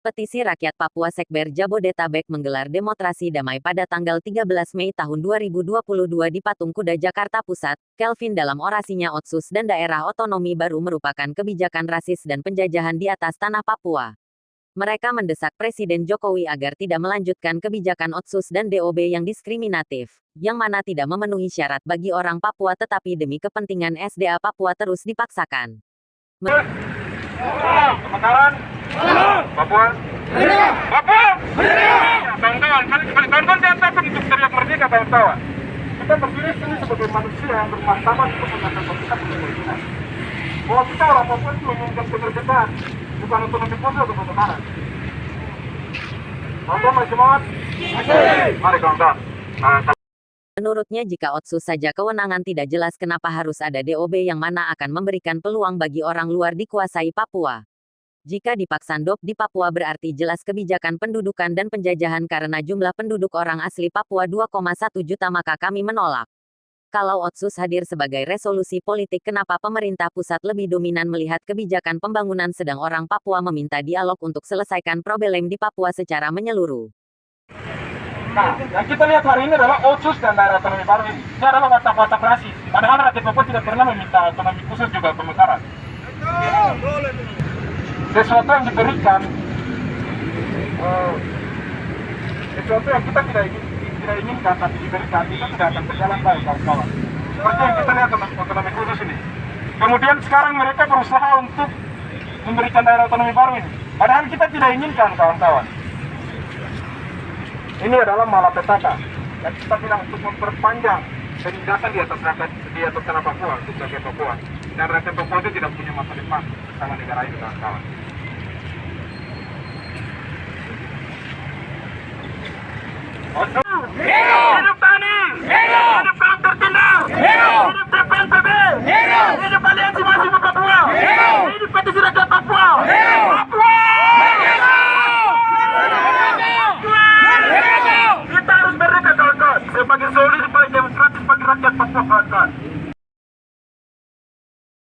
Petisi Rakyat Papua Sekber Jabodetabek menggelar demonstrasi damai pada tanggal 13 Mei tahun 2022 di Patung Kuda Jakarta Pusat. Kelvin dalam orasinya Otsus dan daerah otonomi baru merupakan kebijakan rasis dan penjajahan di atas tanah Papua. Mereka mendesak Presiden Jokowi agar tidak melanjutkan kebijakan Otsus dan DOB yang diskriminatif, yang mana tidak memenuhi syarat bagi orang Papua tetapi demi kepentingan SDA Papua terus dipaksakan. Papua. Papua. Kawan-kawan, kawan-kawan jangan takut untuk teriak merdeka kawan-kawan. Kita berdiri sini sebagai manusia yang bermartabat untuk menyatakan kita punya kepentingan. Bahwa kita orang Papua itu menginginkan kemerdekaan, bukan otonomi khusus atau kebenaran. Kawan-kawan masih semangat? Mari kawan-kawan. Nah, Menurutnya jika Otsus saja kewenangan tidak jelas kenapa harus ada DOB yang mana akan memberikan peluang bagi orang luar dikuasai Papua. Jika dipaksa DOB di Papua berarti jelas kebijakan pendudukan dan penjajahan karena jumlah penduduk orang asli Papua 2,1 juta maka kami menolak. Kalau Otsus hadir sebagai resolusi politik kenapa pemerintah pusat lebih dominan melihat kebijakan pembangunan sedang orang Papua meminta dialog untuk selesaikan problem di Papua secara menyeluruh. Nah, yang kita lihat hari ini adalah otsus dan daerah otonomi baru ini. Ini adalah watak-watak rasis. Padahal rakyat Papua tidak pernah meminta otonomi khusus juga pemekaran. Sesuatu yang diberikan, eh, sesuatu yang kita tidak ingin, tidak inginkan tapi diberikan itu tidak akan berjalan baik kawan-kawan. Seperti yang kita lihat otonomi otonomi khusus ini. Kemudian sekarang mereka berusaha untuk memberikan daerah otonomi baru ini. Padahal kita tidak inginkan kawan-kawan. Ini adalah malapetaka yang kita bilang untuk memperpanjang penindasan di atas rakyat di atas tanah Papua untuk rakyat Papua dan rakyat Papua itu tidak punya masa depan sama negara ini kawan-kawan. Hero! Hidup Tani! Hero! Hero! Hero! Papua! Hero! Papua! Hero! Papua! Kita harus merdeka kawan-kawan sebagai solusi paling demokratis bagi rakyat Papua kawan-kawan.